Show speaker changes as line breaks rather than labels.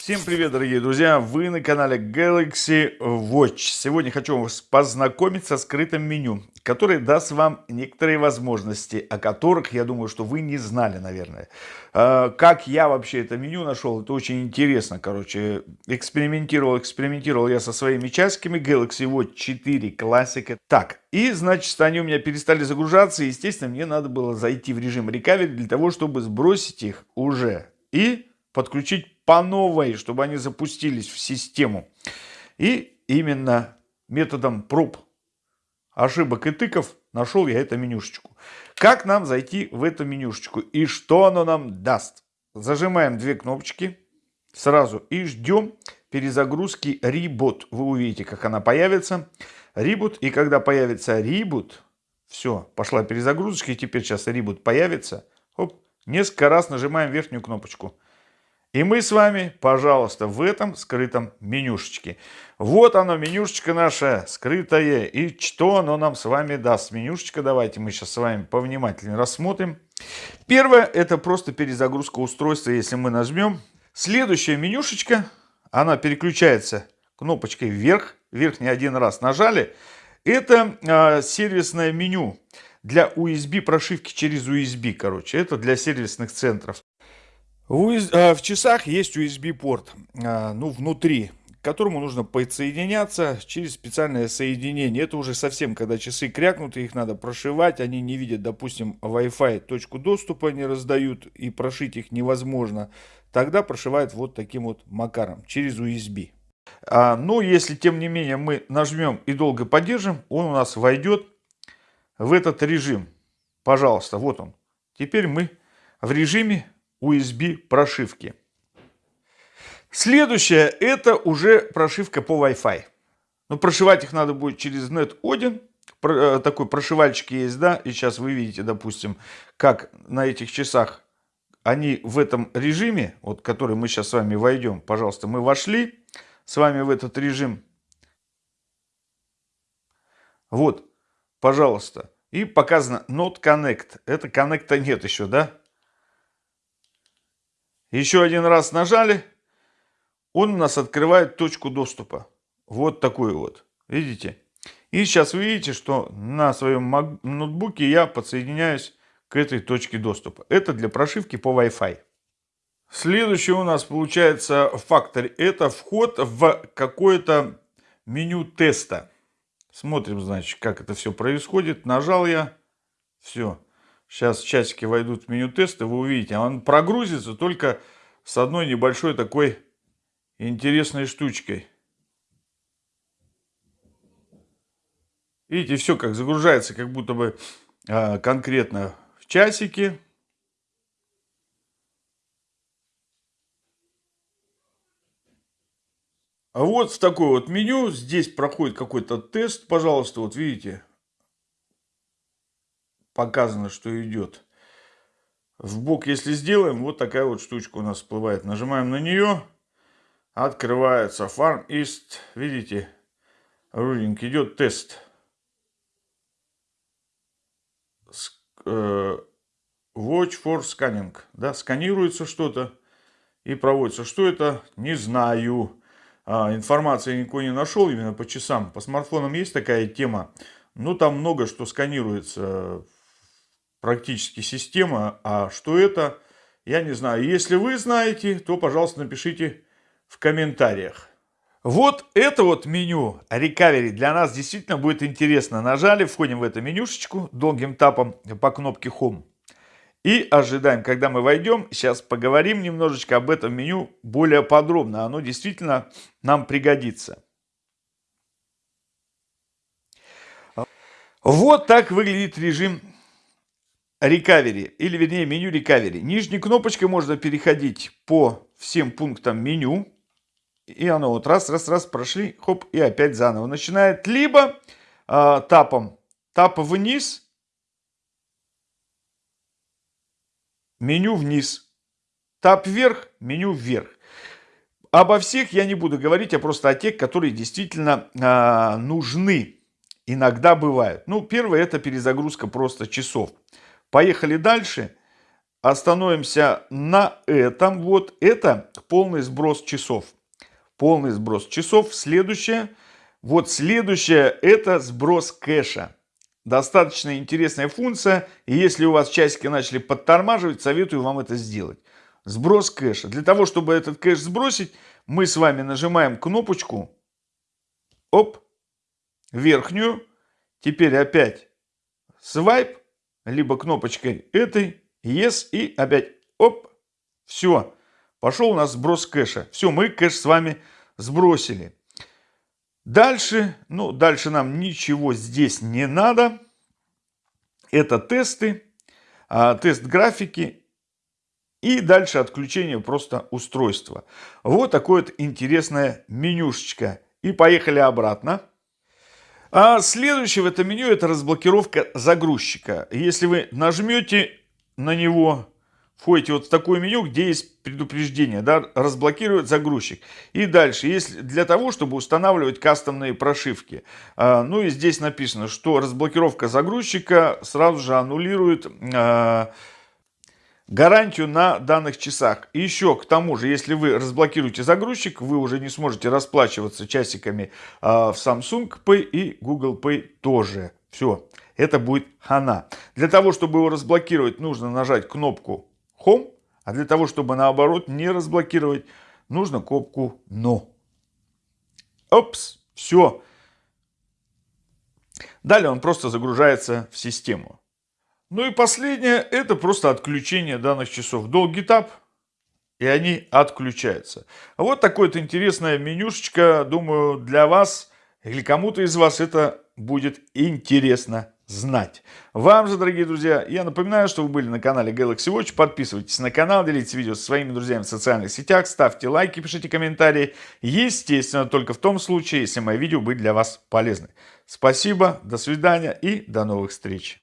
Всем привет, дорогие друзья! Вы на канале Galaxy Watch. Сегодня хочу вас познакомить со скрытым меню, которое даст вам некоторые возможности, о которых, я думаю, что вы не знали, наверное. А, как я вообще это меню нашел, это очень интересно, короче. Экспериментировал, экспериментировал я со своими часиками Galaxy Watch 4 Classic. Так, и, значит, они у меня перестали загружаться, и, естественно, мне надо было зайти в режим recovery для того, чтобы сбросить их уже и подключить по новой, чтобы они запустились в систему. И именно методом проб, ошибок и тыков нашел я эту менюшечку. Как нам зайти в эту менюшечку и что оно нам даст? Зажимаем две кнопочки сразу и ждем перезагрузки Reboot. Вы увидите, как она появится. Reboot. И когда появится Reboot, все, пошла перезагрузочка. И теперь сейчас Reboot появится. Оп, несколько раз нажимаем верхнюю кнопочку. И мы с вами, пожалуйста, в этом скрытом менюшечке. Вот оно, менюшечка наша скрытая. И что оно нам с вами даст? Менюшечка, давайте мы сейчас с вами повнимательнее рассмотрим. Первое, это просто перезагрузка устройства, если мы нажмем. Следующая менюшечка, она переключается кнопочкой вверх. Вверх не один раз нажали. Это э, сервисное меню для USB прошивки через USB, короче. Это для сервисных центров. В часах есть USB-порт, а, ну, внутри, к которому нужно подсоединяться через специальное соединение. Это уже совсем, когда часы крякнуты, их надо прошивать, они не видят, допустим, Wi-Fi точку доступа не раздают, и прошить их невозможно. Тогда прошивают вот таким вот макаром, через USB. А, но если, тем не менее, мы нажмем и долго поддержим, он у нас войдет в этот режим. Пожалуйста, вот он. Теперь мы в режиме USB прошивки. Следующее это уже прошивка по Wi-Fi. Но прошивать их надо будет через NetOdin. Э, такой прошивальчик есть, да. И сейчас вы видите, допустим, как на этих часах они в этом режиме, вот который мы сейчас с вами войдем. Пожалуйста, мы вошли с вами в этот режим. Вот, пожалуйста. И показано Not Connect. Это коннекта нет еще, да? Еще один раз нажали, он у нас открывает точку доступа. Вот такую вот. Видите? И сейчас вы видите, что на своем ноутбуке я подсоединяюсь к этой точке доступа. Это для прошивки по Wi-Fi. Следующий у нас получается фактор. Это вход в какое-то меню теста. Смотрим, значит, как это все происходит. Нажал я. Все. Сейчас часики войдут в меню теста, вы увидите. Он прогрузится только с одной небольшой такой интересной штучкой. Видите, все как загружается, как будто бы а, конкретно в часике. А вот в такое вот меню, здесь проходит какой-то тест, пожалуйста, вот видите, показано, что идет. В бок, если сделаем, вот такая вот штучка у нас всплывает. Нажимаем на нее, открывается Farm East. Видите, рулинг идет тест. Э, watch for Scanning. Да, сканируется что-то и проводится. Что это? Не знаю. А, информации никакой не нашел именно по часам. По смартфонам есть такая тема. Но там много что сканируется практически система. А что это, я не знаю. Если вы знаете, то, пожалуйста, напишите в комментариях. Вот это вот меню Recovery для нас действительно будет интересно. Нажали, входим в эту менюшечку долгим тапом по кнопке Home. И ожидаем, когда мы войдем. Сейчас поговорим немножечко об этом меню более подробно. Оно действительно нам пригодится. Вот так выглядит режим Recovery, или вернее меню Recovery. Нижней кнопочкой можно переходить по всем пунктам меню. И оно вот раз, раз, раз прошли, хоп, и опять заново начинает. Либо э, тапом, тап вниз, меню вниз. Тап вверх, меню вверх. Обо всех я не буду говорить, а просто о тех, которые действительно э, нужны. Иногда бывают. Ну, первое это перезагрузка просто часов. Поехали дальше. остановимся на этом. Вот это полный сброс часов. Полный сброс часов. Следующее. Вот следующее это сброс кэша. Достаточно интересная функция. И если у вас часики начали подтормаживать, советую вам это сделать. Сброс кэша. Для того, чтобы этот кэш сбросить, мы с вами нажимаем кнопочку. Оп. Верхнюю. Теперь опять свайп. Либо кнопочкой этой. Yes. И опять оп. Все. Пошел у нас сброс кэша. Все, мы кэш с вами сбросили. Дальше, ну, дальше нам ничего здесь не надо. Это тесты, а, тест графики и дальше отключение просто устройства. Вот такое вот интересное менюшечка. И поехали обратно. А следующее в этом меню это разблокировка загрузчика. Если вы нажмете на него, входите вот в такое меню, где есть предупреждение, да, разблокировать загрузчик. И дальше, есть для того, чтобы устанавливать кастомные прошивки. А, ну и здесь написано, что разблокировка загрузчика сразу же аннулирует а, гарантию на данных часах. И еще к тому же, если вы разблокируете загрузчик, вы уже не сможете расплачиваться часиками а, в Samsung Pay и Google Pay тоже. Все, это будет хана. Для того, чтобы его разблокировать, нужно нажать кнопку Home, а для того, чтобы наоборот не разблокировать, нужно кнопку No. Опс, все. Далее он просто загружается в систему. Ну и последнее, это просто отключение данных часов. Долгий тап, и они отключаются. Вот такое вот интересное менюшечка, думаю, для вас или кому-то из вас это будет интересно знать. Вам же, дорогие друзья, я напоминаю, что вы были на канале Galaxy Watch. Подписывайтесь на канал, делитесь видео со своими друзьями в социальных сетях, ставьте лайки, пишите комментарии. Естественно, только в том случае, если мои видео были для вас полезны. Спасибо, до свидания и до новых встреч.